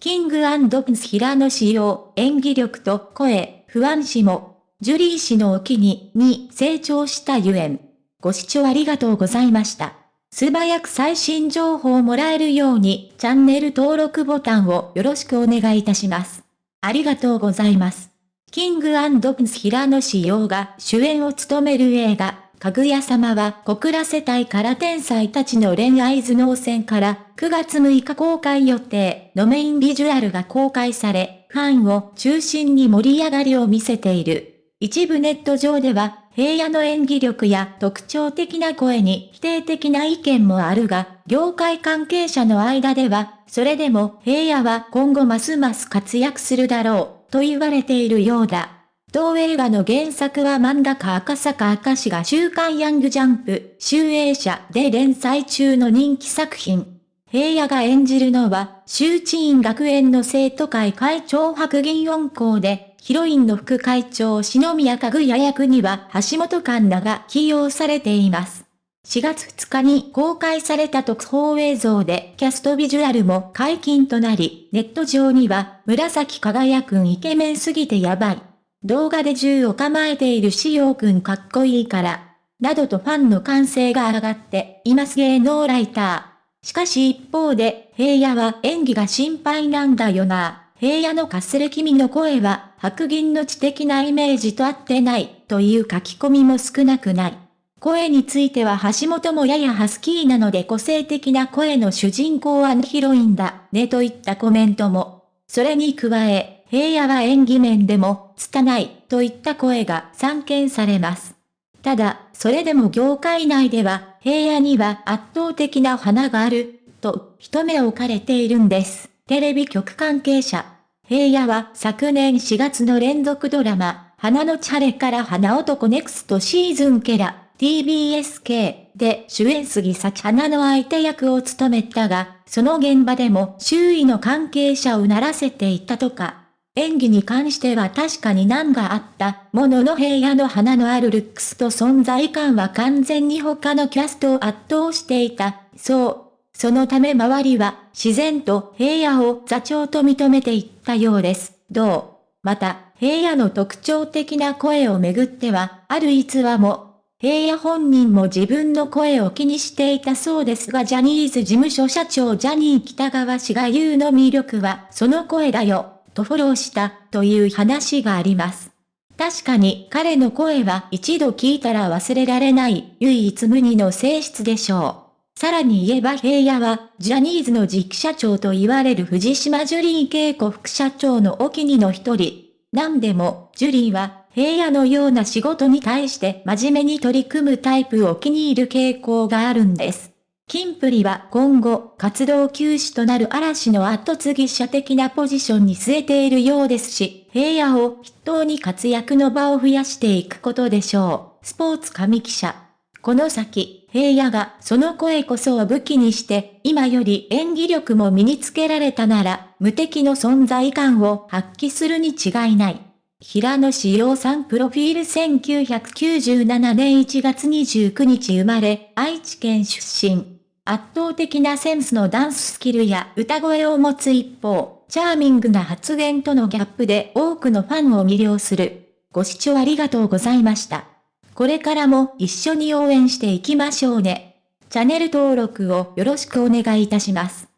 キングプンス平野仕様、演技力と声、不安視も、ジュリー氏のお気に、に成長したゆえん。ご視聴ありがとうございました。素早く最新情報をもらえるように、チャンネル登録ボタンをよろしくお願いいたします。ありがとうございます。キングプンス平野志陽が主演を務める映画、かぐや様は小倉世帯から天才たちの恋愛頭脳戦から9月6日公開予定のメインビジュアルが公開され、ファンを中心に盛り上がりを見せている。一部ネット上では、平野の演技力や特徴的な声に否定的な意見もあるが、業界関係者の間では、それでも平野は今後ますます活躍するだろう、と言われているようだ。同映画の原作は漫画家赤坂赤氏が週刊ヤングジャンプ、集英社で連載中の人気作品。平野が演じるのは、周知院学園の生徒会会長白銀音校で、ヒロインの副会長篠宮かぐや役には橋本環奈が起用されています。4月2日に公開された特報映像でキャストビジュアルも解禁となり、ネット上には紫輝くんイケメンすぎてやばい。動画で銃を構えているしようくんかっこいいから、などとファンの歓声が上がっています芸能ライター。しかし一方で、平野は演技が心配なんだよな。平野のかすれ君の声は白銀の知的なイメージと合ってないという書き込みも少なくない。声については橋本もややハスキーなので個性的な声の主人公はヒロインだねといったコメントも。それに加え、平野は演技面でも、拙い、といった声が散見されます。ただ、それでも業界内では、平野には圧倒的な花がある、と、一目置かれているんです。テレビ局関係者。平野は昨年4月の連続ドラマ、花のチャレから花男ネクストシーズンケラ、TBSK で主演杉咲花の相手役を務めたが、その現場でも周囲の関係者をならせていたとか。演技に関しては確かに難があったものの平野の花のあるルックスと存在感は完全に他のキャストを圧倒していた。そう。そのため周りは自然と平野を座長と認めていったようです。どうまた、平野の特徴的な声をめぐっては、ある逸話も、平野本人も自分の声を気にしていたそうですがジャニーズ事務所社長ジャニー北川氏が言うの魅力はその声だよ。とフォローしたという話があります。確かに彼の声は一度聞いたら忘れられない唯一無二の性質でしょう。さらに言えば平野はジャニーズの次期社長と言われる藤島ジュリー恵子副社長のお気にの一人。なんでも、ジュリーは平野のような仕事に対して真面目に取り組むタイプを気に入る傾向があるんです。キンプリは今後、活動休止となる嵐の後継ぎ者的なポジションに据えているようですし、平野を筆頭に活躍の場を増やしていくことでしょう。スポーツ神記者。この先、平野がその声こそを武器にして、今より演技力も身につけられたなら、無敵の存在感を発揮するに違いない。平野志陽さんプロフィール1997年1月29日生まれ、愛知県出身。圧倒的なセンスのダンススキルや歌声を持つ一方、チャーミングな発言とのギャップで多くのファンを魅了する。ご視聴ありがとうございました。これからも一緒に応援していきましょうね。チャンネル登録をよろしくお願いいたします。